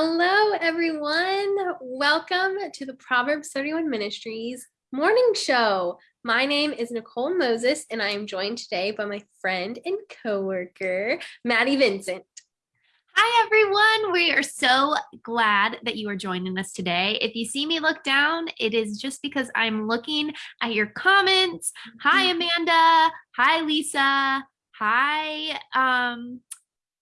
Hello, everyone. Welcome to the Proverbs 31 Ministries morning show. My name is Nicole Moses, and I am joined today by my friend and coworker, Maddie Vincent. Hi, everyone. We are so glad that you are joining us today. If you see me look down, it is just because I'm looking at your comments. Hi, mm-hmm. Amanda. Hi, Lisa. Hi, um,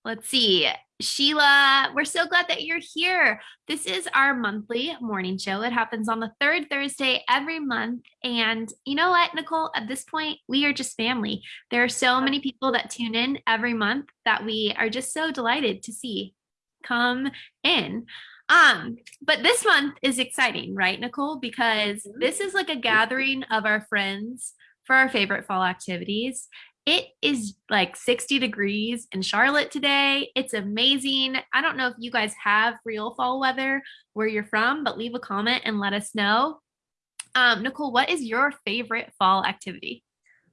let's see. Sheila, we're so glad that you're here. This is our monthly morning show. It happens on the third Thursday every month. And you know what, Nicole, at this point, we are just family. There are so many people that tune in every month that we are just so delighted to see come in. Um, but this month is exciting, right, Nicole? Because mm-hmm. this is like a gathering of our friends for our favorite fall activities. It is like 60 degrees in Charlotte today. It's amazing. I don't know if you guys have real fall weather where you're from, but leave a comment and let us know. Um, Nicole, what is your favorite fall activity?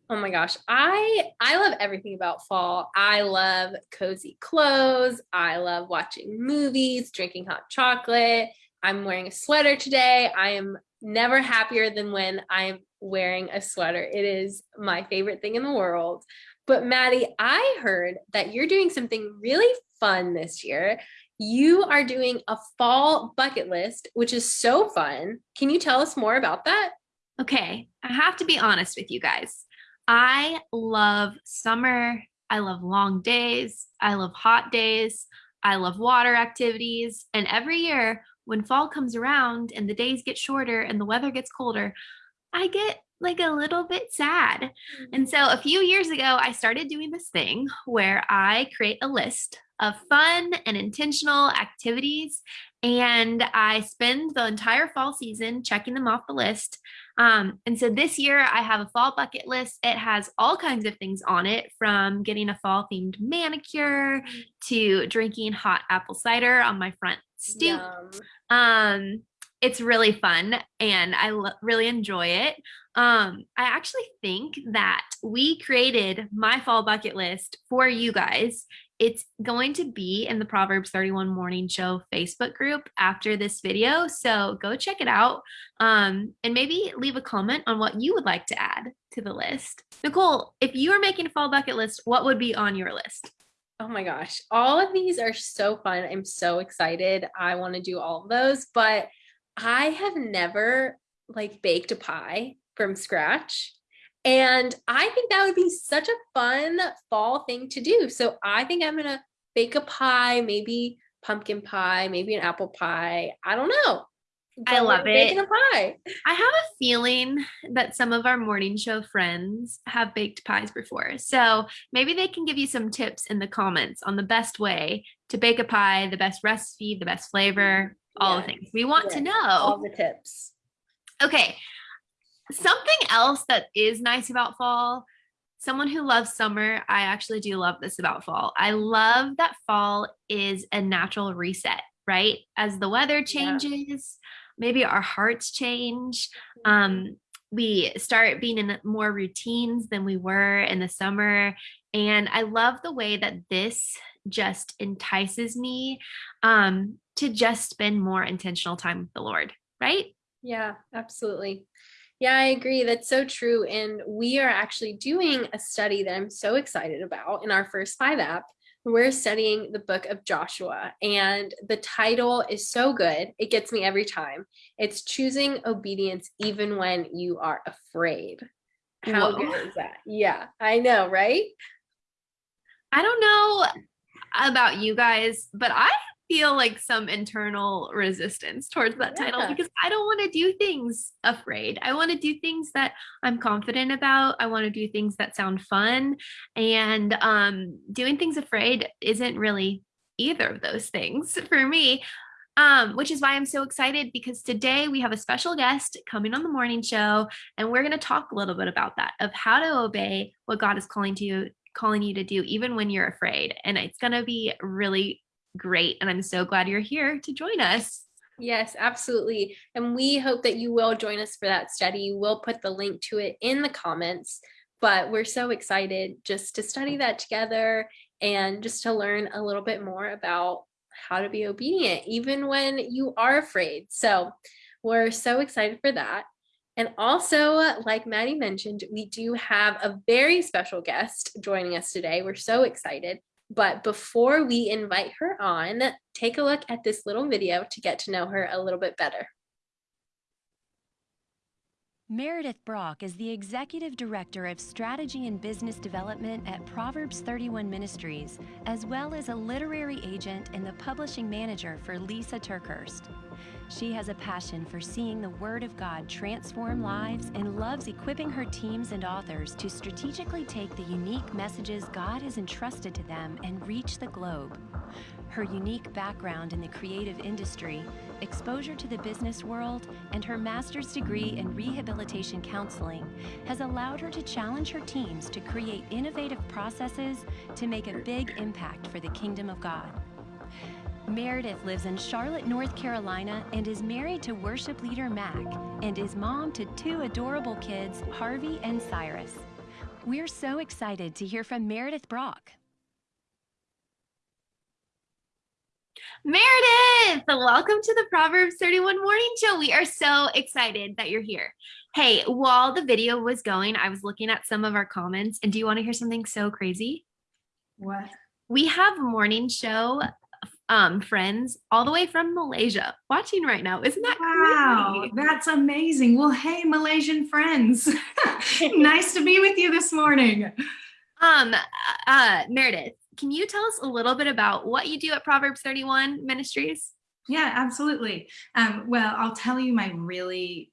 Oh my gosh, I I love everything about fall. I love cozy clothes. I love watching movies, drinking hot chocolate. I'm wearing a sweater today. I am never happier than when I'm wearing a sweater. It is my favorite thing in the world. But Maddie, I heard that you're doing something really fun this year. You are doing a fall bucket list, which is so fun. Can you tell us more about that? Okay, I have to be honest with you guys. I love summer. I love long days. I love hot days. I love water activities. And every year when fall comes around and the days get shorter and the weather gets colder, I get like a little bit sad. And so a few years ago, I started doing this thing where I create a list of fun and intentional activities. And I spend the entire fall season checking them off the list. Um, and so this year I have a fall bucket list. It has all kinds of things on it from getting a fall themed manicure mm. to drinking hot apple cider on my front stoop. Um, it's really fun and I really enjoy it. Um, I actually think that we created my fall bucket list for you guys. It's going to be in the Proverbs 31 Morning Show Facebook group after this video. So go check it out um, and maybe leave a comment on what you would like to add to the list. Nicole, if you were making a fall bucket list, what would be on your list? Oh my gosh, all of these are so fun. I'm so excited. I want to do all of those, but I have never like baked a pie from scratch. And I think that would be such a fun fall thing to do. So I think I'm going to bake a pie, maybe pumpkin pie, maybe an apple pie. I don't know. I love it. A pie. I have a feeling that some of our morning show friends have baked pies before. So maybe they can give you some tips in the comments on the best way to bake a pie, the best recipe, the best flavor, all the things. We want to know all the tips. Okay. Something else that is nice about fall, someone who loves summer, I actually do love this about fall. I love that fall is a natural reset, right? As the weather changes, yeah. Maybe our hearts change. Mm-hmm. Um, we start being in more routines than we were in the summer. And I love the way that this just entices me um, to just spend more intentional time with the Lord, right? Yeah, absolutely. Yeah, I agree. That's so true. And we are actually doing a study that I'm so excited about in our first five app. We're studying the book of Joshua, and the title is so good. It gets me every time. It's choosing obedience even when you are afraid. How Whoa. good is that? Yeah, I know, right? I don't know about you guys, but I feel like some internal resistance towards that yeah. title because I don't want to do things afraid. I want to do things that I'm confident about. I want to do things that sound fun. And um, doing things afraid isn't really either of those things for me. Um, which is why I'm so excited because today we have a special guest coming on the morning show, and we're going to talk a little bit about that of how to obey what God is calling to you calling you to do even when you're afraid and it's going to be really great. And I'm so glad you're here to join us. Yes, absolutely. And we hope that you will join us for that study. We'll put the link to it in the comments. But we're so excited just to study mm. that together and just to learn a little bit more about how to be obedient even when you are afraid. So we're so excited for that. And also, like Maddie mentioned, we do have a very special guest joining us today. We're so excited. But before we invite her on, take a look at this little video to get to know her a little bit better. Meredith Brock is the Executive Director of Strategy and Business Development at Proverbs 31 Ministries, as well as a literary agent and the publishing manager for Lisa TerKeurst. She has a passion for seeing the Word of God transform lives and loves equipping her teams and authors to strategically take the unique messages God has entrusted to them and reach the globe. Her unique background in the creative industry, exposure to the business world, and her master's degree in rehabilitation counseling has allowed her to challenge her teams to create innovative processes to make a big impact for the kingdom of God. Meredith lives in Charlotte, North Carolina, and is married to worship leader Mac, and is mom to two adorable kids, Harvey and Cyrus. We're so excited to hear from Meredith Brock. Meredith, welcome to the Proverbs 31 Morning Show. We are so excited that you're here. Hey, while the video was going, I was looking at some of our comments, and do you want to hear something so crazy? What? We have morning show um, friends all the way from Malaysia watching right now. Isn't that wow? Crazy? That's amazing. Well, hey, Malaysian friends, nice to be with you this morning. Um, uh, Meredith, can you tell us a little bit about what you do at Proverbs 31 Ministries? Yeah, absolutely. Um, well, I'll tell you my really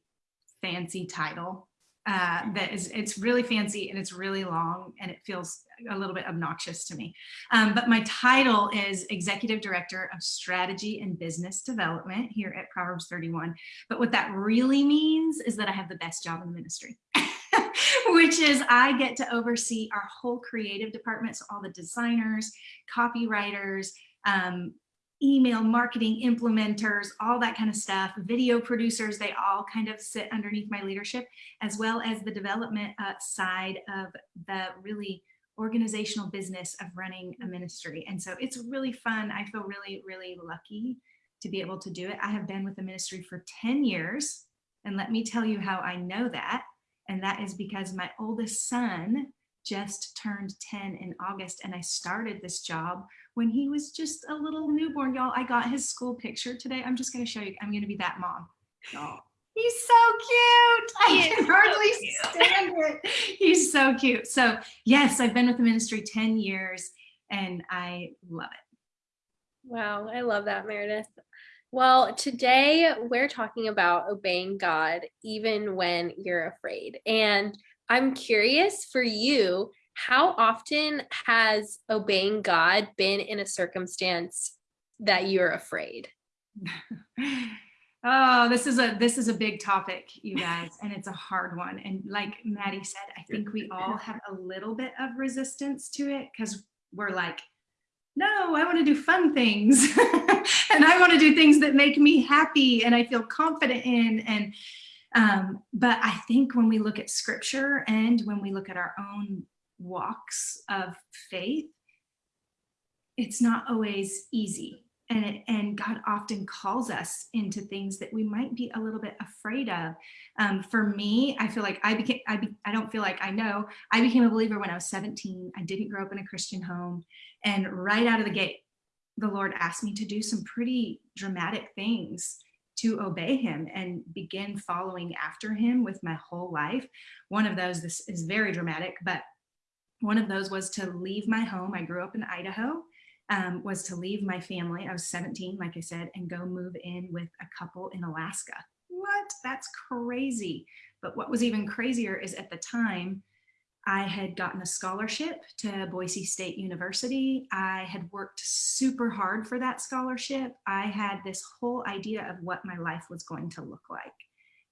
fancy title. Uh, that is, it's really fancy and it's really long and it feels a little bit obnoxious to me. Um, but my title is Executive Director of Strategy and Business Development here at Proverbs 31. But what that really means is that I have the best job in the ministry. which is I get to oversee our whole creative department. So all the designers, copywriters, um, email marketing implementers, all that kind of stuff, video producers, they all kind of sit underneath my leadership, as well as the development uh, side of the really organizational business of running a ministry. And so it's really fun. I feel really, really lucky to be able to do it. I have been with the ministry for 10 years. And let me tell you how I know that. And that is because my oldest son just turned 10 in August and I started this job when he was just a little newborn. Y'all, I got his school picture today. I'm just going to show you. I'm going to be that mom. Y'all. He's so cute. I can hardly stand it. He's so cute. So yes, I've been with the ministry 10 years and I love it. Wow, I love that, Meredith. Well, today we're talking about obeying God even when you're afraid. And I'm curious for you, how often has obeying God been in a circumstance that you're afraid? Oh, this is a this is a big topic, you guys, and it's a hard one. And like Maddie said, I think we all have a little bit of resistance to it because we're like, no, I want to do fun things, and I want to do things that make me happy and I feel confident in. And um, but I think when we look at Scripture and when we look at our own walks of faith, it's not always easy and and God often calls us into things that we might be a little bit afraid of. Um, for me, I feel like I became I, be, I don't feel like I know I became a believer when I was 17. I didn't grow up in a Christian home, and right out of the gate, the Lord asked me to do some pretty dramatic things to obey Him and begin following after Him with my whole life. One of those this is very dramatic, but one of those was to leave my home. I grew up in Idaho um, was to leave my family. I was 17, like I said, and go move in with a couple in Alaska. What? That's crazy. But what was even crazier is at the time, I had gotten a scholarship to Boise State University. I had worked super hard for that scholarship. I had this whole idea of what my life was going to look like.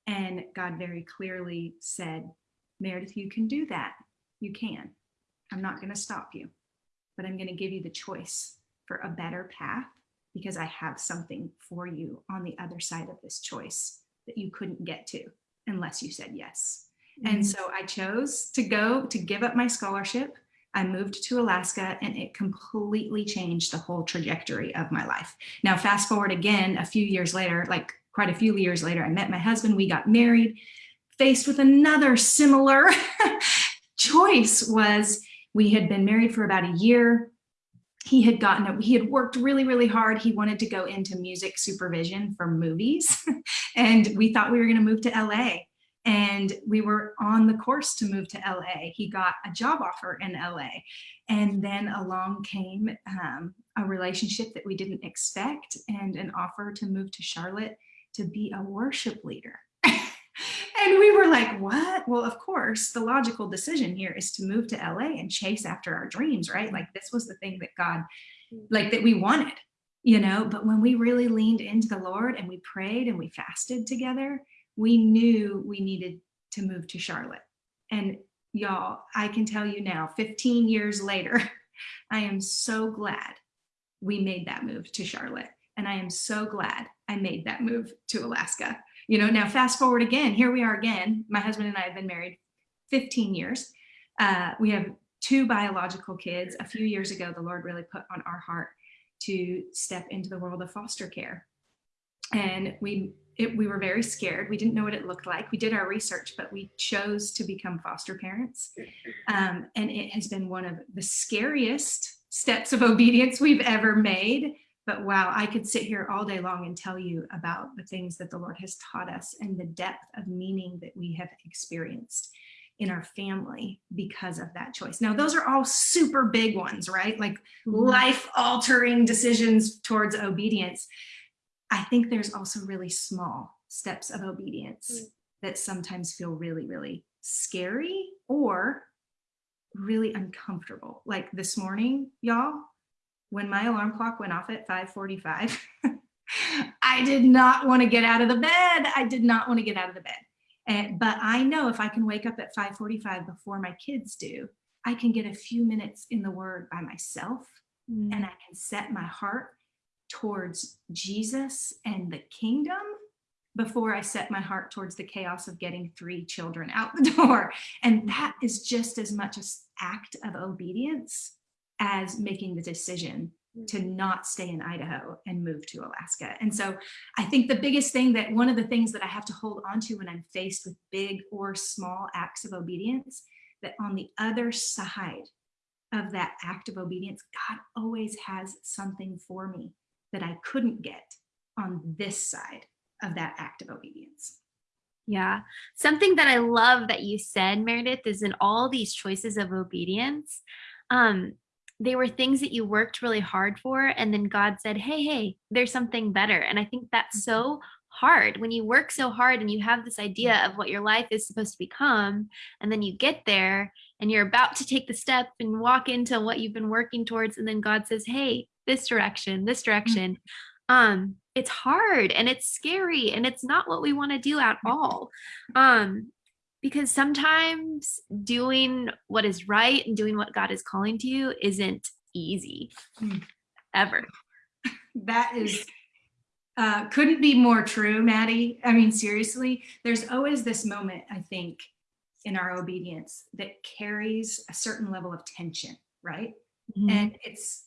And God very clearly said, Meredith, you can do that. You can. I'm not going to stop you but I'm going to give you the choice for a better path because I have something for you on the other side of this choice that you couldn't get to unless you said yes. Mm-hmm. And so I chose to go to give up my scholarship. I moved to Alaska and it completely changed the whole trajectory of my life. Now, fast forward again a few years later, like quite a few years later, I met my husband, we got married, faced with another similar choice was we had been married for about a year. He had gotten, he had worked really, really hard. He wanted to go into music supervision for movies. and we thought we were gonna move to LA and we were on the course to move to LA. He got a job offer in LA. And then along came um, a relationship that we didn't expect and an offer to move to Charlotte to be a worship leader. And we were like, what? Well, of course, the logical decision here is to move to LA and chase after our dreams, right? Like this was the thing that God, like that we wanted, you know, but when we really leaned into the Lord and we prayed and we fasted together, we knew we needed to move to Charlotte. And y'all, I can tell you now, 15 years later, I am so glad we made that move to Charlotte. And I am so glad I made that move to Alaska. You know, now fast forward again, here we are again. My husband and I have been married 15 years. Uh, we have two biological kids. A few years ago, the Lord really put on our heart to step into the world of foster care. And we it, we were very scared. We didn't know what it looked like. We did our research, but we chose to become foster parents. Um, and it has been one of the scariest steps of obedience we've ever made. But wow, I could sit here all day long and tell you about the things that the Lord has taught us and the depth of meaning that we have experienced in our family because of that choice. Now, those are all super big ones, right? Like mm-hmm. life altering decisions towards obedience. I think there's also really small steps of obedience mm. that sometimes feel really, really scary or really uncomfortable. Like this morning, y'all, when my alarm clock went off at 545, I did not want to get out of the bed. I did not want to get out of the bed. And, but I know if I can wake up at 545 before my kids do, I can get a few minutes in the word by myself mm. and I can set my heart towards Jesus and the kingdom before I set my heart towards the chaos of getting three children out the door. And that is just as much an act of obedience as making the decision to not stay in Idaho and move to Alaska. And so I think the biggest thing that one of the things that I have to hold on to when I'm faced with big or small acts of obedience, that on the other side of that act of obedience, God always has something for me that I couldn't get on this side of that act of obedience. Yeah. Something that I love that you said, Meredith, is in all these choices of obedience, um, they were things that you worked really hard for. And then God said, hey, hey, there's something better. And I think that's so mm-hmm. hard when you work so hard and you have this idea of what your life is supposed to become. And then you get there and you're about to take the step and walk into what you've been working towards. And then God says, hey, this direction, this mm-hmm. direction. Mm-hmm. Um, it's hard and it's scary and it's not what we want to do at all. Um, because sometimes doing what is right and doing what God is calling to you isn't easy mm. ever. That is uh, couldn't be more true, Maddie. I mean, seriously, there's always this moment, I think, in our obedience that carries a certain level of tension, right? Mm-hmm. And it's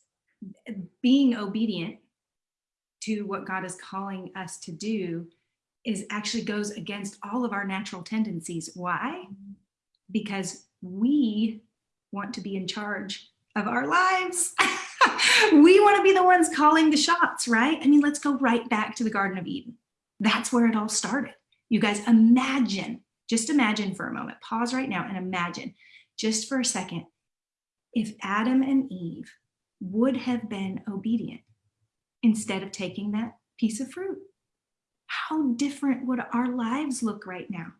being obedient to what God is calling us to do is actually goes against all of our natural tendencies. Why? Because we want to be in charge of our lives. we want to be the ones calling the shots, right? I mean, let's go right back to the Garden of Eden. That's where it all started. You guys imagine, just imagine for a moment, pause right now and imagine just for a second, if Adam and Eve would have been obedient instead of taking that piece of fruit. How different would our lives look right now?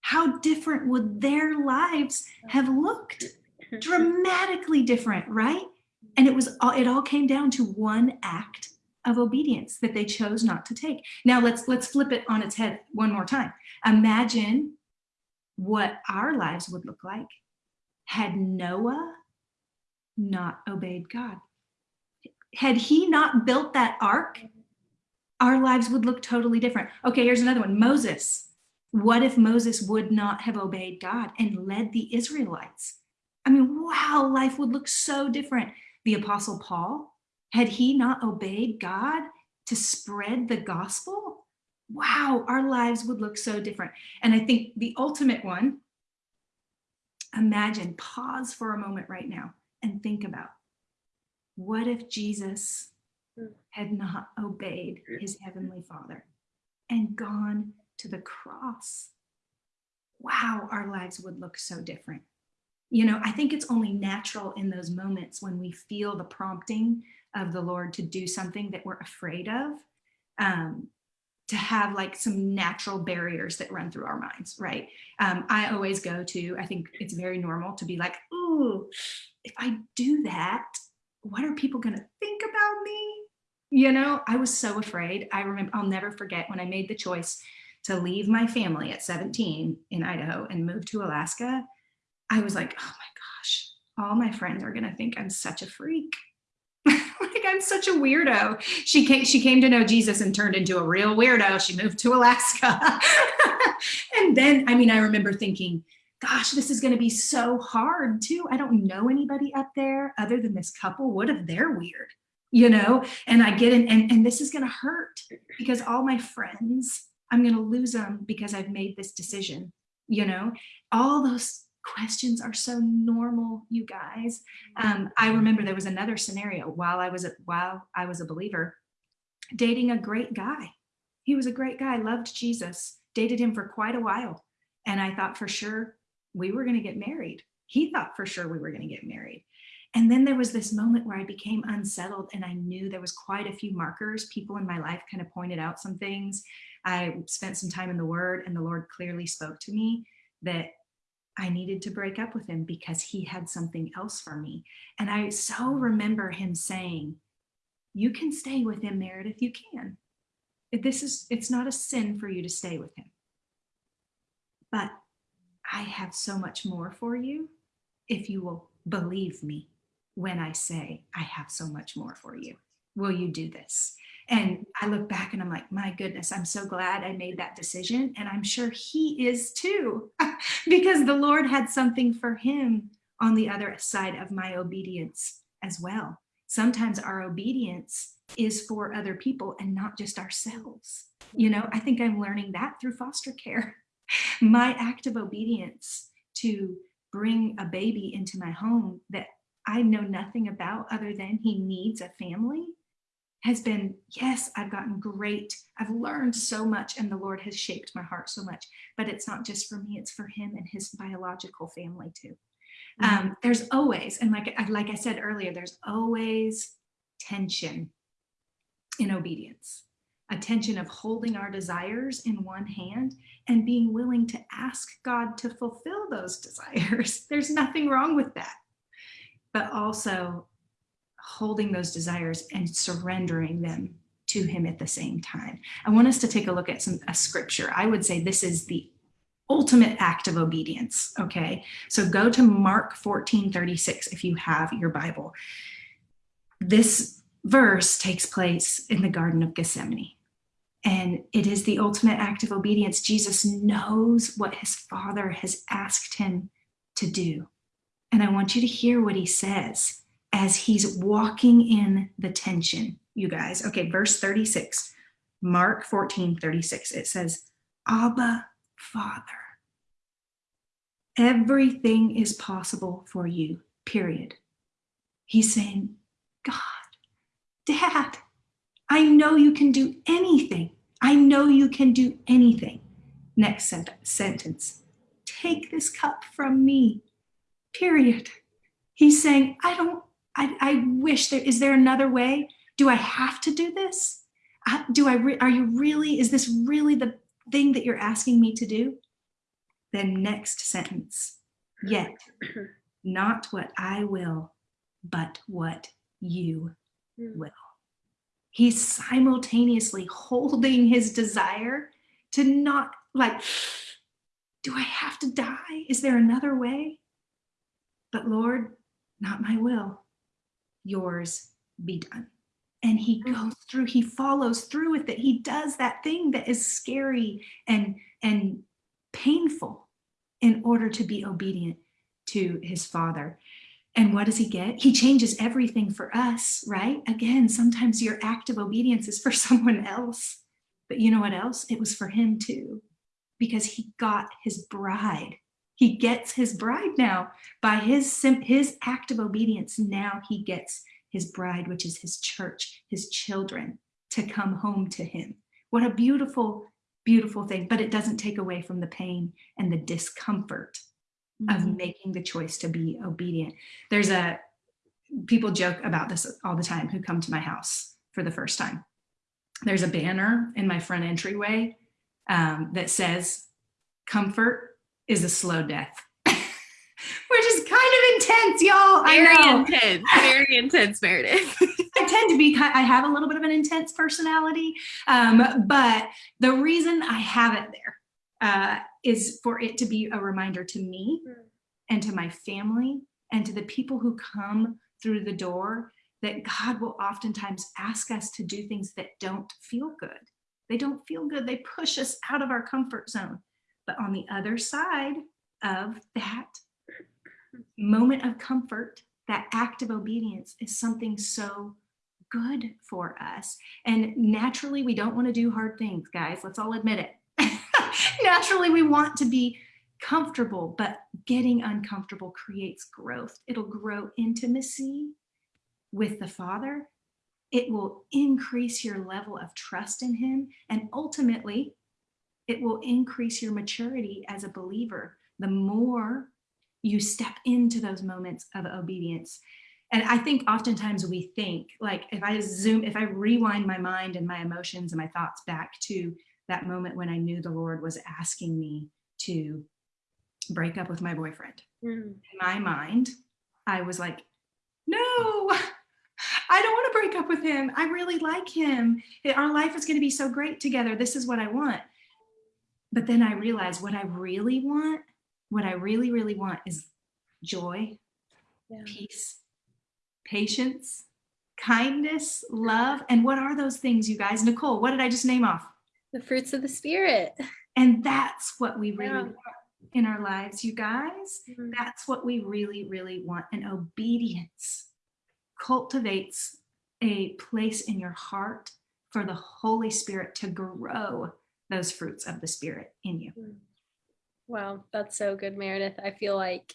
How different would their lives have looked? Dramatically different, right? And it was all, it all came down to one act of obedience that they chose not to take. Now let's let's flip it on its head one more time. Imagine what our lives would look like had Noah not obeyed God had he not built that ark, our lives would look totally different. Okay, here's another one Moses. What if Moses would not have obeyed God and led the Israelites? I mean, wow, life would look so different. The Apostle Paul, had he not obeyed God to spread the gospel, wow, our lives would look so different. And I think the ultimate one, imagine, pause for a moment right now and think about what if Jesus had not obeyed his heavenly father and gone to the cross? Wow, our lives would look so different. You know, I think it's only natural in those moments when we feel the prompting of the Lord to do something that we're afraid of, um, to have like some natural barriers that run through our minds, right? Um, I always go to, I think it's very normal to be like, ooh, if I do that, what are people going to think about me? You know, I was so afraid. I remember, I'll never forget when I made the choice to leave my family at 17 in Idaho and move to Alaska. I was like, oh my gosh, all my friends are going to think I'm such a freak. like I'm such a weirdo. She came, she came to know Jesus and turned into a real weirdo. She moved to Alaska. and then, I mean, I remember thinking, gosh, this is going to be so hard too. I don't know anybody up there other than this couple. What if they're weird? You know, and I get in and, and this is going to hurt because all my friends, I'm going to lose them because I've made this decision. You know, all those questions are so normal, you guys. Um, I remember there was another scenario while I was a, while I was a believer, dating a great guy. He was a great guy, loved Jesus, dated him for quite a while. And I thought for sure we were going to get married. He thought for sure we were going to get married. And then there was this moment where I became unsettled and I knew there was quite a few markers. People in my life kind of pointed out some things. I spent some time in the word and the Lord clearly spoke to me that I needed to break up with him because he had something else for me. And I so mm. remember him saying, you can stay with him, Meredith, you can. This is, it's not a sin for you to stay with him. But I have so much more for you if you will believe me when I say I have so much more for you. Will you do this? And I look back and I'm like, my goodness, I'm so glad I made that decision. And I'm sure he is too, because the Lord had something for him on the other side of my obedience as well. Sometimes our obedience is for other people and not just ourselves. You know, I think I'm learning that through foster care. My act of obedience to bring a baby into my home that I know nothing about other than he needs a family has been, yes, I've gotten great. I've learned so much and the Lord has shaped my heart so much, but it's not just for me, it's for him and his biological family too. Mm -hmm. um, there's always, and like, like I said earlier, there's always tension in obedience, a tension of holding our desires in one hand and being willing to ask God to fulfill those desires. There's nothing wrong with that. But also holding those desires and surrendering them to him at the same time. I want us to take a look at some a scripture. I would say this is the ultimate act of obedience, okay? So go to Mark 14, 36 if you have your Bible. This verse takes place in the Garden of Gethsemane. And it is the ultimate act of obedience. Jesus knows what his father has asked him to do. And I want you to hear what he says as he's walking in the tension, you guys. Okay, verse 36, Mark 14, 36, it says, Abba, Father, everything is possible for you, period. He's saying, God, Dad, I know you can do anything. I know you can do anything. Next sentence, take this cup from me, period. He's saying, I don't I, I wish there, is there another way? Do I have to do this? Do I, are you really, is this really the thing that you're asking me to do? Then next sentence, yet not what I will, but what you hmm. will. He's simultaneously holding his desire to not like, do I have to die? Is there another way? But Lord, not my will, yours be done. And he mm-hmm. goes through, he follows through with it. He does that thing that is scary and, and painful in order to be obedient to his father. And what does he get? He changes everything for us, right? Again, sometimes your act of obedience is for someone else. But you know what else? It was for him too, because he got his bride. He gets his bride now by his, his act of obedience. Now he gets his bride, which is his church, his children to come home to him. What a beautiful, beautiful thing, but it doesn't take away from the pain and the discomfort mm -hmm. of mm-hmm. making the choice to be obedient. There's a, people joke about this all the time who come to my house for the first time. There's a banner in my front entryway um, that says, comfort is a slow death. Which is kind of intense, y'all. Very intense, very intense, Meredith. I tend to be, I have a little bit of an intense personality, um, but the reason I have it there uh, is for it to be a reminder to me hmm. and to my family and to the people who come through the door that God will oftentimes ask us to do things that don't feel good. They don't feel good. They push us out of our comfort zone. But on the other side of that moment of comfort, that act of obedience is something so good for us. And naturally, we don't want to do hard things, guys. Let's all admit it. naturally, we want to be comfortable, but getting uncomfortable creates growth. It'll grow intimacy with the Father. It will increase your level of trust in him. And ultimately, it will increase your maturity as a believer. The more you step into those moments of obedience. And I think oftentimes we think like if I zoom, if I rewind my mind and my emotions and my thoughts back to that moment when I knew the Lord was asking me to break up with my boyfriend. Mm. In my mind, I was like, no, I don't want to break up with him. I really like him. Our life is going to be so great together. This is what I want. But then I realized what I really want, what I really, really want is joy, yeah. peace, patience, kindness, love. And what are those things, you guys? Nicole, what did I just name off? The fruits of the spirit. And that's what we really yeah. want in our lives, you guys. Mm -hmm. That's what we really, really want. And obedience cultivates a place in your heart for the Holy Spirit to grow those fruits of the Spirit in you. Mm. Wow, that's so good, Meredith. I feel like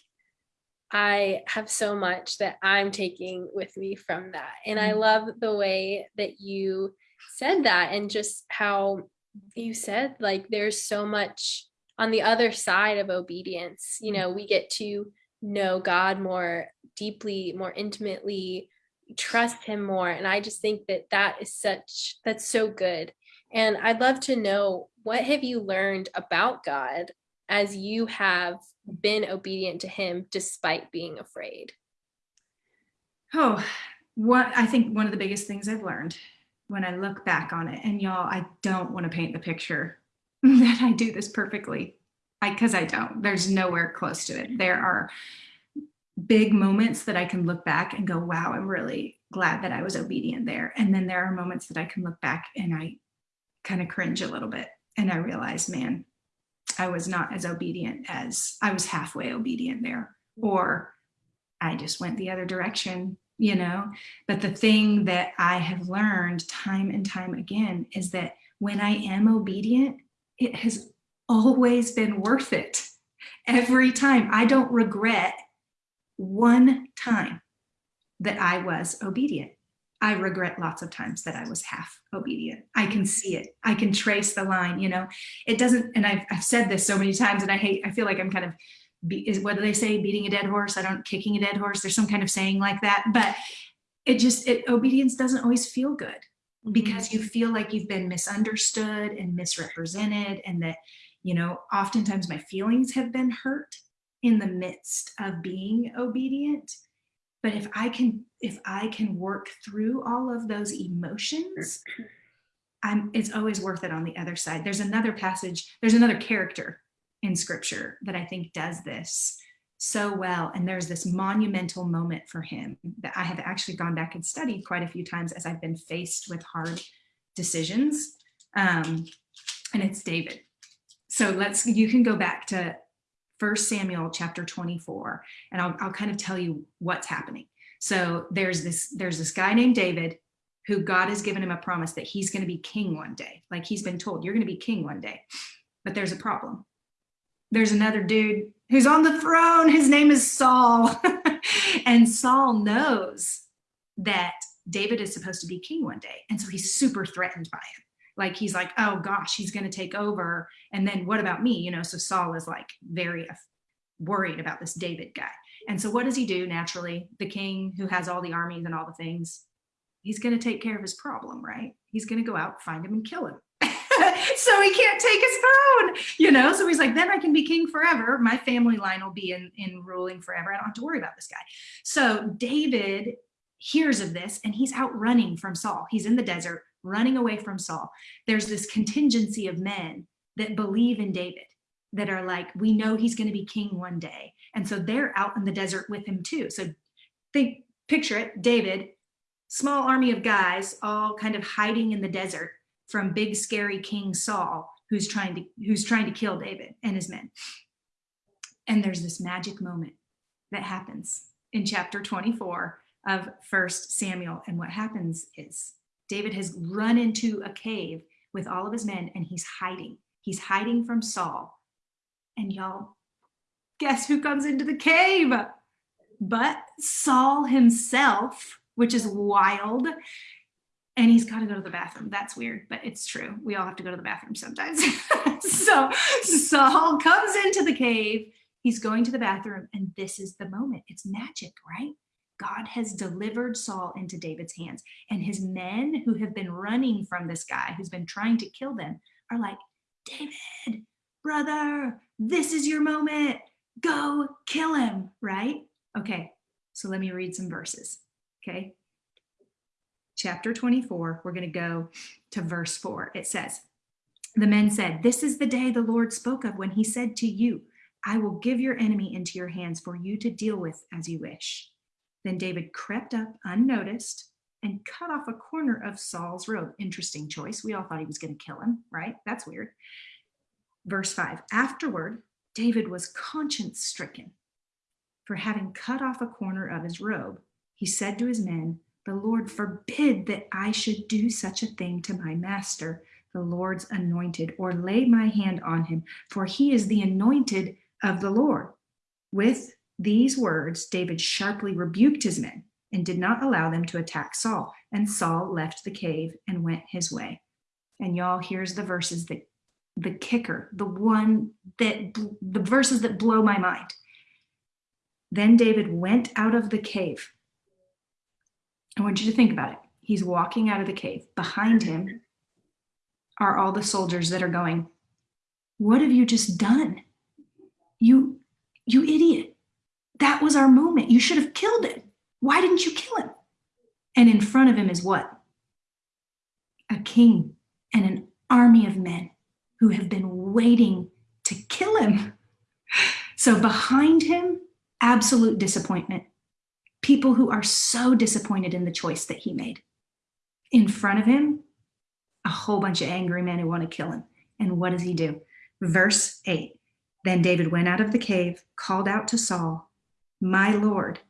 I have so much that I'm taking with me from that. And I mm. love the way that you said that and just how you said like there's so much on the other side of obedience. You mm. know, we get to know God more deeply, more intimately, trust him more. And I just think that that is such, that's so good. And I'd love to know what have you learned about God as you have been obedient to him despite being afraid? Oh, what I think one of the biggest things I've learned when I look back on it, and y'all, I don't want to paint the picture that I do this perfectly. I because I don't. There's nowhere close to it. There are big moments that I can look back and go, wow, I'm really glad that I was obedient there. And then there are moments that I can look back and I kind of cringe a little bit. And I realized, man, I was not as obedient as I was halfway obedient there, or I just went the other direction, you know? But the thing that I have learned time and time again is that when I am obedient, it has always been worth it every time. I don't regret one time that I was obedient. I regret lots of times that I was half obedient. I can see it. I can trace the line, you know, it doesn't, and I've, I've said this so many times and I hate, I feel like I'm kind of, be, is what do they say? Beating a dead horse. I don't kicking a dead horse. There's some kind of saying like that, but it just, it, obedience doesn't always feel good mm-hmm. because you feel like you've been misunderstood and misrepresented and that, you know, oftentimes my feelings have been hurt in the midst of being obedient but if i can if i can work through all of those emotions i'm it's always worth it on the other side. There's another passage there's another character in scripture that i think does this so well. And there's this monumental moment for him that i have actually gone back and studied quite a few times as i've been faced with hard decisions. Um, and it's david. So let's you can go back to First Samuel chapter 24, and I'll, I'll kind of tell you what's happening. So there's this there's this guy named David who God has given him a promise that he's going to be king one day. Like he's been told, you're going to be king one day. But there's a problem. There's another dude who's on the throne. His name is Saul. and Saul knows that David is supposed to be king one day. And so he's super threatened by him. Like he's like, oh gosh, he's going to take over. And then what about me? You know, so Saul is like very worried about this David guy. And so what does he do naturally? The king who has all the armies and all the things, he's going to take care of his problem, right? He's going to go out, find him and kill him. so he can't take his throne, you know? So he's like, then I can be king forever. My family line will be in, in ruling forever. I don't have to worry about this guy. So David hears of this and he's out running from Saul. He's in the desert running away from Saul. There's this contingency of men that believe in David that are like, we know he's going to be king one day. And so they're out in the desert with him too. So think, picture it, David, small army of guys, all kind of hiding in the desert from big scary King Saul, who's trying to who's trying to kill David and his men. And there's this magic moment that happens in chapter 24 of First Samuel. And what happens is David has run into a cave with all of his men and he's hiding. He's hiding from Saul. And y'all, guess who comes into the cave? But Saul himself, which is wild. And he's got to go to the bathroom. That's weird, but it's true. We all have to go to the bathroom sometimes. so Saul comes into the cave. He's going to the bathroom, and this is the moment. It's magic, right? God has delivered Saul into David's hands. And his men who have been running from this guy who's been trying to kill them are like, David, brother, this is your moment. Go kill him, right? Okay, so let me read some verses, okay? Chapter 24, we're going to go to verse 4. It says, The men said, This is the day the Lord spoke of when he said to you, I will give your enemy into your hands for you to deal with as you wish. Then David crept up unnoticed and cut off a corner of Saul's robe. Interesting choice. We all thought he was going to kill him, right? That's weird. Verse 5 Afterward, David was conscience stricken for having cut off a corner of his robe. He said to his men, The Lord forbid that I should do such a thing to my master, the Lord's anointed, or lay my hand on him, for he is the anointed of the Lord. With these words, David sharply rebuked his men and did not allow them to attack Saul. And Saul left the cave and went his way. And y'all, here's the verses that the kicker, the one that the verses that blow my mind. Then David went out of the cave. I want you to think about it. He's walking out of the cave. Behind him are all the soldiers that are going, What have you just done? You, you idiot. That was our moment. You should have killed him. Why didn't you kill him? And in front of him is what? A king and an army of men who have been waiting to kill him. So behind him, absolute disappointment. People who are so disappointed in the choice that he made. In front of him, a whole bunch of angry men who want to kill him. And what does he do? Verse 8 Then David went out of the cave, called out to Saul, my Lord,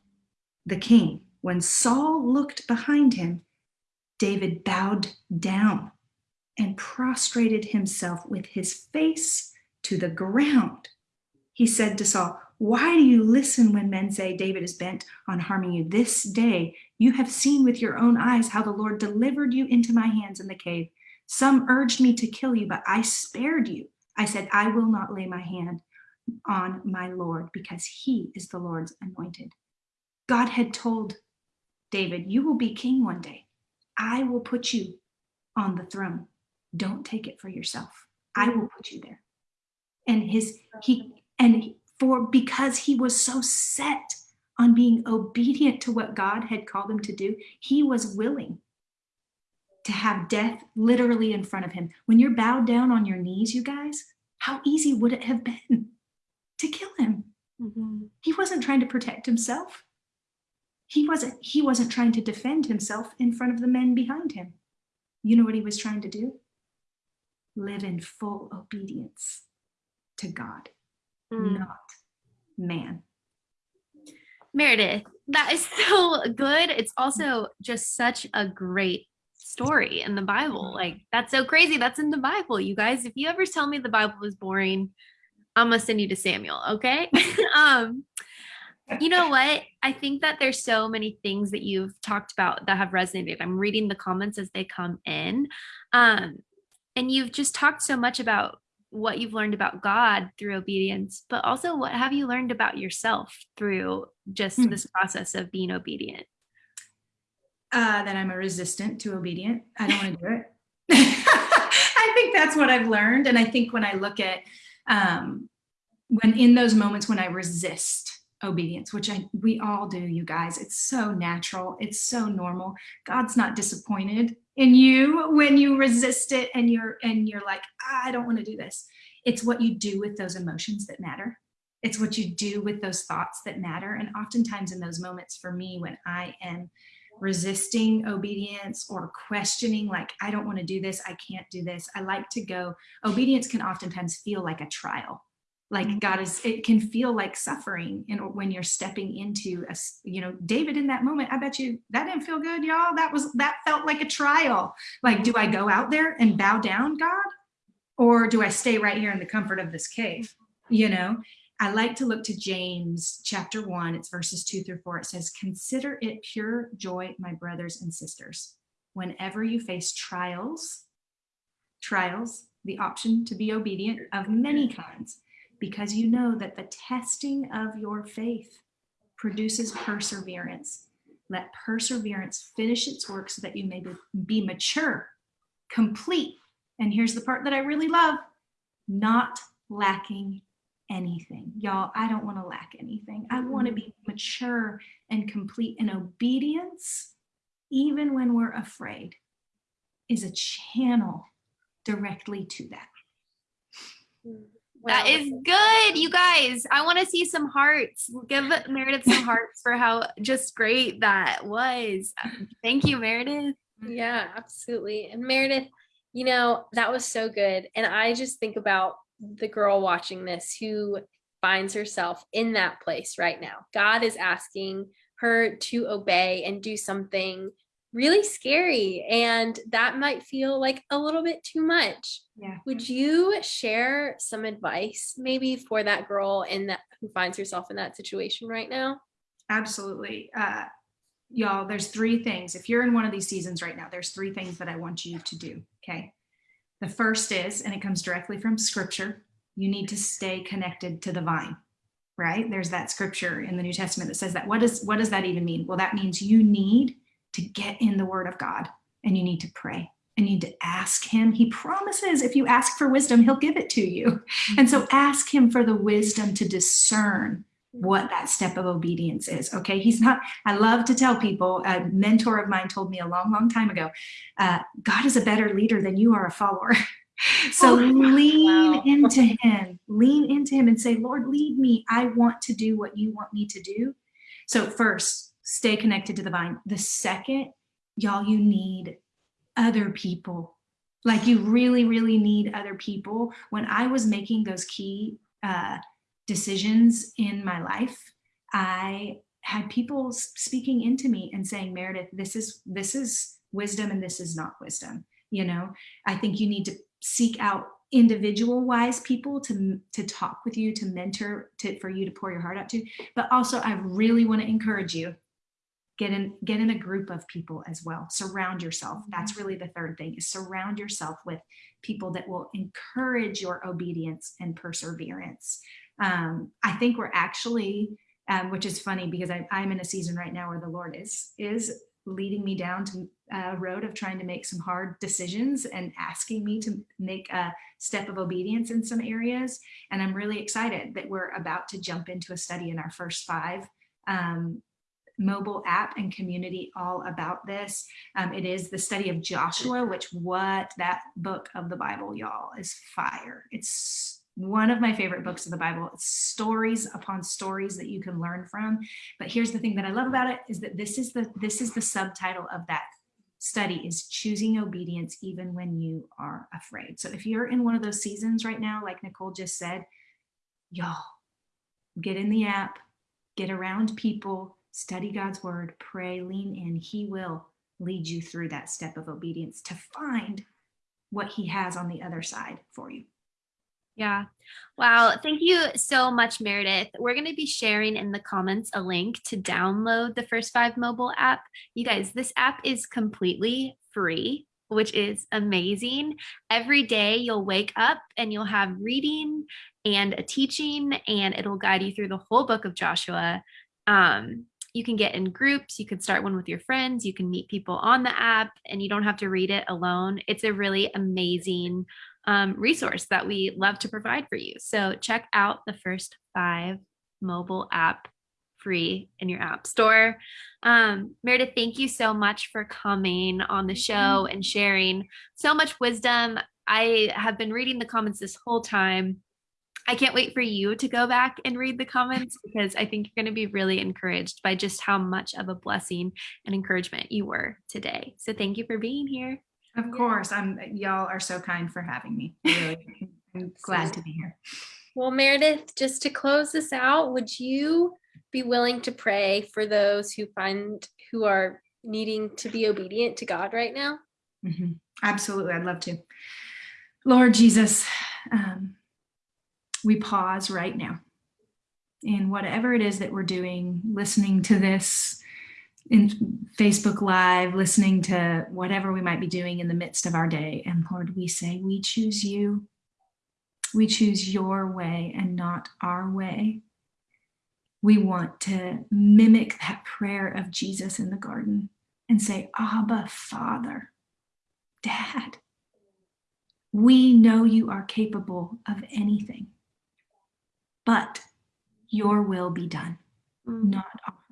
the king. When Saul looked behind him, David bowed down and prostrated himself with his face to the ground. He said to Saul, Why do you listen when men say David is bent on harming you? This day you have seen with your own eyes how the Lord delivered you into my hands in the cave. Some urged me to kill you, but I spared you. I said, I will not lay my hand on my Lord because he is the Lord's anointed. God had told David, You will be king one day. I will put you on the throne. Don't take it for yourself. I will put you there. And his, he, and for because he was so set on being obedient to what God had called him to do, he was willing to have death literally in front of him. When you're bowed down on your knees, you guys, how easy would it have been? To kill him. Mm-hmm. He wasn't trying to protect himself. He wasn't, he wasn't trying to defend himself in front of the men behind him. You know what he was trying to do? Live in full obedience to God, mm. not man. Meredith, that is so good. It's also just such a great story in the Bible. Like that's so crazy. That's in the Bible, you guys. If you ever tell me the Bible is boring, I'm gonna send you to Samuel, okay? um you know what? I think that there's so many things that you've talked about that have resonated. I'm reading the comments as they come in. Um, and you've just talked so much about what you've learned about God through obedience, but also what have you learned about yourself through just mm. this process of being obedient? Uh, that I'm a resistant to obedient. I don't want to do it. I think that's what I've learned. And I think when I look at um, when in those moments when I resist obedience, which I, we all do, you guys. It's so natural. It's so normal. God's not disappointed in you when you resist it and you're and you're like, I don't want to do this. It's what you do with those emotions that matter. It's what you do with those thoughts that matter. And oftentimes in those moments for me, when I am resisting obedience or questioning like i don't want to do this i can't do this. I like to go obedience can oftentimes feel like a trial. Like mm-hmm. god is it can feel like suffering and when you're stepping into a you know david in that moment i bet you that didn't feel good y'all. That was that felt like a trial. Like do i go out there and bow down god? Or do i stay right here in the comfort of this cave you know i like to look to james chapter 1 it's verses 2 through 4 it says consider it pure joy my brothers and sisters whenever you face trials trials the option to be obedient of many kinds because you know that the testing of your faith produces perseverance. Let perseverance finish its work so that you may be mature, complete. And here's the part that I really love not lacking anything. Y'all, I don't want to lack anything. I want to mm-hmm. be mature and complete in obedience, even when we're afraid, is a channel directly to that. That is good, you guys. I want to see some hearts. Give Meredith some hearts for how just great that was. Thank you, Meredith. Yeah, absolutely. And Meredith, you know, that was so good. And I just think about the girl watching this who finds herself in that place right now. God is asking her to obey and do something really scary and that might feel like a little bit too much. Yeah. Would you share some advice maybe for that girl in that who finds herself in that situation right now? Absolutely. Uh, y'all, there's three things. If you're in one of these seasons right now, there's three things that I want you to do. Okay. The first is, and it comes directly from scripture, you need to stay connected to the vine right there's that scripture in the new testament that says that what does what does that even mean well that means you need to get in the word of God and you need to pray and you need to ask him. He promises if you ask for wisdom, he'll give it to you. Mm-hmm. And so ask him for the wisdom to discern what that step of obedience is. Okay. He's not, I love to tell people, a mentor of mine told me a long, long time ago, uh, God is a better leader than you are a follower. so oh, lean wow. into him, lean into him and say, Lord, lead me. I want to do what you want me to do. So first, stay connected to the vine. The second, y'all, you need other people. Like you really, really need other people. When I was making those key uh, decisions in my life, I had people speaking into me and saying, Meredith, this is this is wisdom and this is not wisdom. You know, I think you need to seek out individual wise people to to talk with you to mentor to for you to pour your heart out to but also i really want to encourage you get in get in a group of people as well surround yourself that's mm-hmm. really the third thing is surround yourself with people that will encourage your obedience and perseverance um, i think we're actually um, which is funny because I, i'm in a season right now where the lord is is leading me down to a road of trying to make some hard decisions and asking me to make a step of obedience in some areas and i'm really excited that we're about to jump into a study in our first five um, mobile app and community all about this. Um, it is the study of Joshua, which what that book of the Bible, y'all, is fire. It's one of my favorite books of the Bible. It's stories upon stories that you can learn from. But here's the thing that I love about it is that this is the this is the subtitle of that study is choosing obedience even when you are afraid. So if you're in one of those seasons right now, like Nicole just said, y'all, get in the app, get around people, study God's word, pray, lean in. He will lead you through that step of obedience to find what he has on the other side for you. Yeah. Wow. Thank you so much, Meredith. We're going to be sharing in the comments a link to download the First Five mobile app. You guys, this app is completely free, which is amazing. Every day you'll wake up and you'll have reading and a teaching, and it'll guide you through the whole book of Joshua. Um, you can get in groups. You can start one with your friends. You can meet people on the app, and you don't have to read it alone. It's a really amazing um, resource that we love to provide for you. So check out the first five mobile app free in your app store. Um, Meredith, thank you so much for coming on the show and sharing so much wisdom. I have been reading the comments this whole time. I can't wait for you to go back and read the comments because I think you're going to be really encouraged by just how much of a blessing and encouragement you were today. So thank you for being here. Of course, I'm y'all are so kind for having me. Really, I'm glad to be here. Well, Meredith, just to close this out, would you be willing to pray for those who find who are needing to be obedient to God right now? Mm-hmm. Absolutely, I'd love to. Lord Jesus, um, we pause right now in whatever it is that we're doing, listening to this in Facebook Live, listening to whatever we might be doing in the midst of our day. And Lord, we say, we choose you. We choose your way and not our way. We want to mimic that prayer of Jesus in the garden and say, Abba, Father, Dad, we know you are capable of anything, but your will be done, mm. not ours.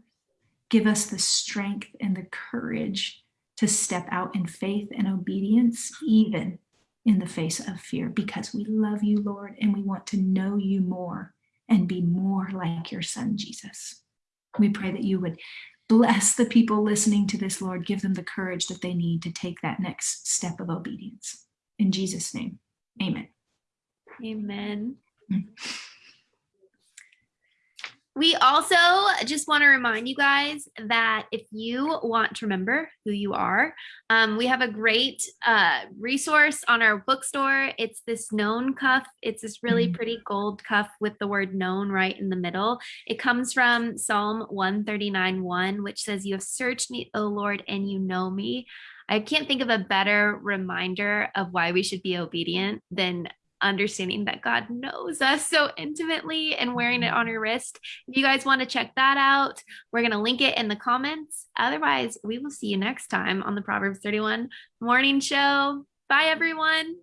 Give us the strength and the courage to step out in faith and obedience, even in the face of fear, because we love you, Lord, and we want to know you more and be more like your son, Jesus. We pray that you would bless the people listening to this, Lord. Give them the courage that they need to take that next step of obedience. In Jesus' name, amen. Amen. Mm-hmm. We also just want to remind you guys that if you want to remember who you are, um, we have a great uh, resource on our bookstore. It's this known cuff. It's this really mm-hmm. pretty gold cuff with the word known right in the middle. It comes from Psalm 139 1, which says, You have searched me, O Lord, and you know me. I can't think of a better reminder of why we should be obedient than understanding that God knows us so intimately and wearing it mm-hmm. on your wrist. If you guys want to check that out, we're going to link it in the comments. Otherwise, we will see you next time on the Proverbs 31 morning show. Bye, everyone.